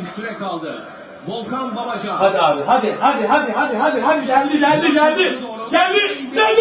bir süre kaldı. Volkan Babacan. Hadi abi hadi hadi hadi hadi hadi hadi geldi geldi geldi. Geldi geldi